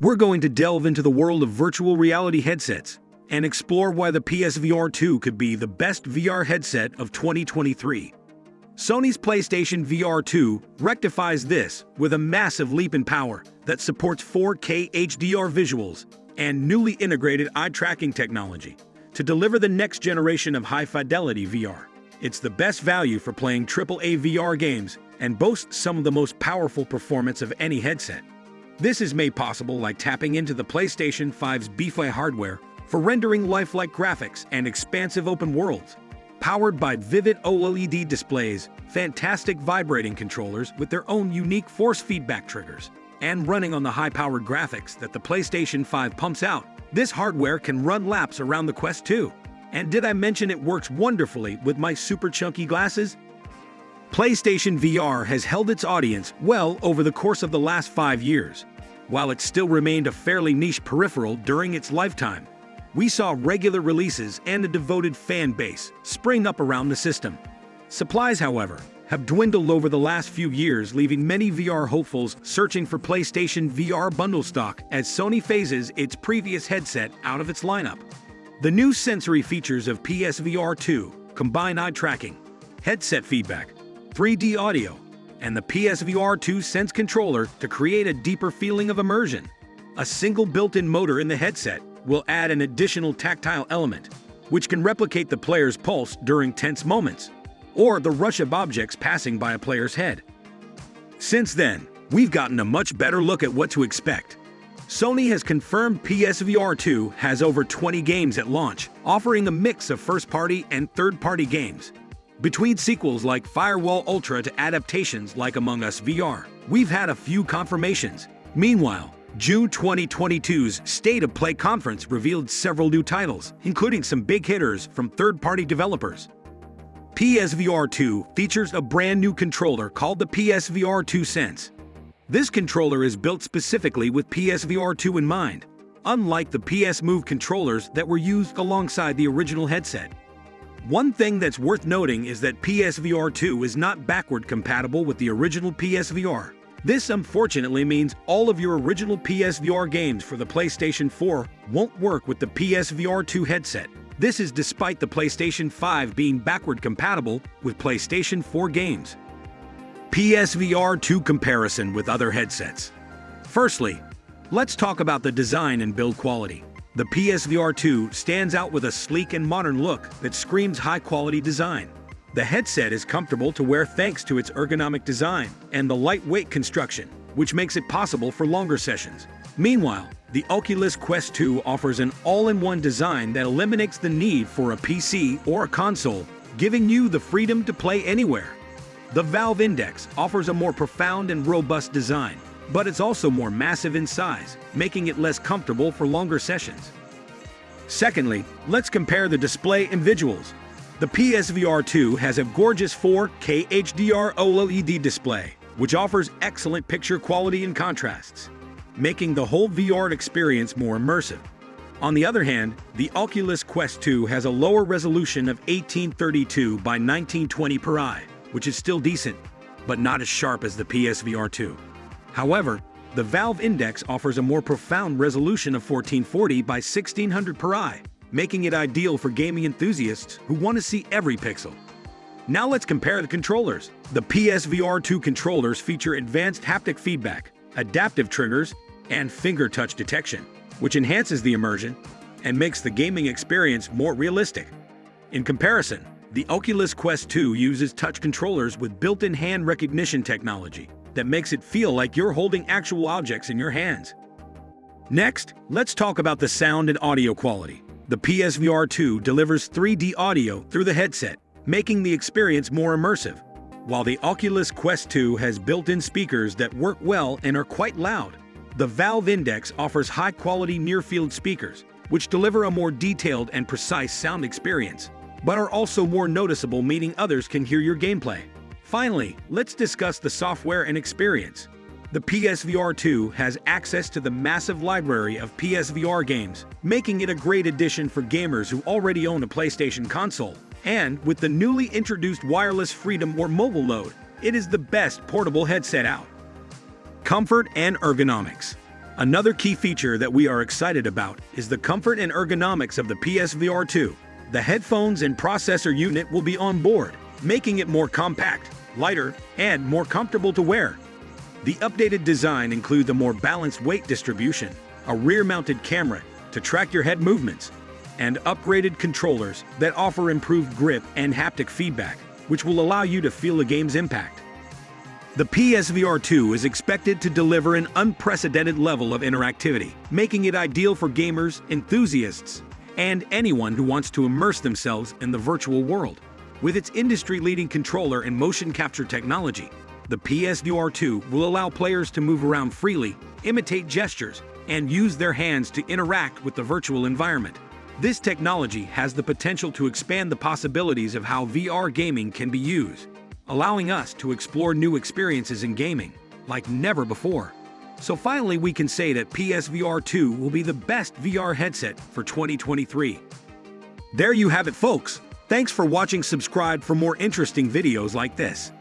we're going to delve into the world of virtual reality headsets and explore why the PSVR 2 could be the best VR headset of 2023. Sony's PlayStation VR 2 rectifies this with a massive leap in power that supports 4K HDR visuals and newly integrated eye tracking technology to deliver the next generation of high fidelity VR. It's the best value for playing AAA VR games and boasts some of the most powerful performance of any headset. This is made possible by tapping into the PlayStation 5's BFI hardware for rendering lifelike graphics and expansive open worlds. Powered by vivid OLED displays, fantastic vibrating controllers with their own unique force feedback triggers, and running on the high-powered graphics that the PlayStation 5 pumps out, this hardware can run laps around the Quest 2. And did I mention it works wonderfully with my super chunky glasses? PlayStation VR has held its audience well over the course of the last five years. While it still remained a fairly niche peripheral during its lifetime, we saw regular releases and a devoted fan base spring up around the system. Supplies, however, have dwindled over the last few years, leaving many VR hopefuls searching for PlayStation VR bundle stock as Sony phases its previous headset out of its lineup. The new sensory features of PSVR 2 combine eye tracking, headset feedback, 3D audio, and the PSVR 2 Sense controller to create a deeper feeling of immersion. A single built-in motor in the headset will add an additional tactile element, which can replicate the player's pulse during tense moments, or the rush of objects passing by a player's head. Since then, we've gotten a much better look at what to expect. Sony has confirmed PSVR 2 has over 20 games at launch, offering a mix of first-party and third-party games. Between sequels like Firewall Ultra to adaptations like Among Us VR, we've had a few confirmations. Meanwhile, June 2022's State of Play conference revealed several new titles, including some big hitters from third-party developers. PSVR 2 features a brand new controller called the PSVR 2 Sense. This controller is built specifically with PSVR 2 in mind, unlike the PS Move controllers that were used alongside the original headset. One thing that's worth noting is that PSVR 2 is not backward compatible with the original PSVR. This unfortunately means all of your original PSVR games for the PlayStation 4 won't work with the PSVR 2 headset. This is despite the PlayStation 5 being backward compatible with PlayStation 4 games. PSVR 2 comparison with other headsets. Firstly, let's talk about the design and build quality. The PSVR 2 stands out with a sleek and modern look that screams high-quality design. The headset is comfortable to wear thanks to its ergonomic design and the lightweight construction, which makes it possible for longer sessions. Meanwhile, the Oculus Quest 2 offers an all-in-one design that eliminates the need for a PC or a console, giving you the freedom to play anywhere. The Valve Index offers a more profound and robust design, but it's also more massive in size, making it less comfortable for longer sessions. Secondly, let's compare the display and visuals. The PSVR 2 has a gorgeous 4K HDR OLED display, which offers excellent picture quality and contrasts, making the whole VR experience more immersive. On the other hand, the Oculus Quest 2 has a lower resolution of 1832 by 1920 per eye, which is still decent, but not as sharp as the PSVR 2. However, the Valve Index offers a more profound resolution of 1440 by 1600 per eye, making it ideal for gaming enthusiasts who want to see every pixel. Now let's compare the controllers. The PSVR 2 controllers feature advanced haptic feedback, adaptive triggers, and finger touch detection, which enhances the immersion and makes the gaming experience more realistic. In comparison, the Oculus Quest 2 uses touch controllers with built-in hand recognition technology, that makes it feel like you're holding actual objects in your hands. Next, let's talk about the sound and audio quality. The PSVR 2 delivers 3D audio through the headset, making the experience more immersive, while the Oculus Quest 2 has built-in speakers that work well and are quite loud. The Valve Index offers high-quality near-field speakers, which deliver a more detailed and precise sound experience, but are also more noticeable meaning others can hear your gameplay. Finally, let's discuss the software and experience. The PSVR 2 has access to the massive library of PSVR games, making it a great addition for gamers who already own a PlayStation console. And with the newly introduced Wireless Freedom or Mobile Load, it is the best portable headset out. Comfort and ergonomics. Another key feature that we are excited about is the comfort and ergonomics of the PSVR 2. The headphones and processor unit will be on board, making it more compact, lighter, and more comfortable to wear. The updated design includes a more balanced weight distribution, a rear-mounted camera to track your head movements, and upgraded controllers that offer improved grip and haptic feedback, which will allow you to feel the game's impact. The PSVR 2 is expected to deliver an unprecedented level of interactivity, making it ideal for gamers, enthusiasts, and anyone who wants to immerse themselves in the virtual world. With its industry-leading controller and motion capture technology, the PSVR 2 will allow players to move around freely, imitate gestures, and use their hands to interact with the virtual environment. This technology has the potential to expand the possibilities of how VR gaming can be used, allowing us to explore new experiences in gaming like never before. So finally, we can say that PSVR 2 will be the best VR headset for 2023. There you have it, folks. Thanks for watching. Subscribe for more interesting videos like this.